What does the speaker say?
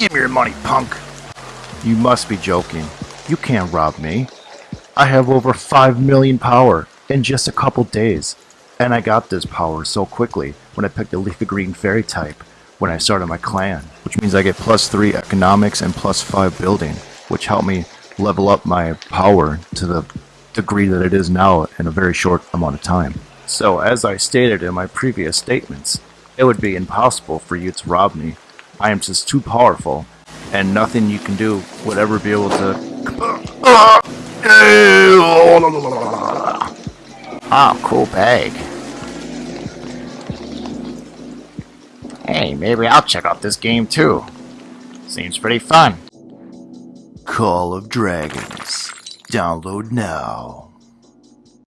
Give me your money, punk. You must be joking. You can't rob me. I have over 5 million power in just a couple days. And I got this power so quickly when I picked the leafy green fairy type when I started my clan, which means I get plus 3 economics and plus 5 building, which helped me level up my power to the degree that it is now in a very short amount of time. So as I stated in my previous statements, it would be impossible for you to rob me. I am just too powerful, and nothing you can do would ever be able to... Oh, cool bag. Hey, maybe I'll check out this game too. Seems pretty fun. Call of Dragons. Download now.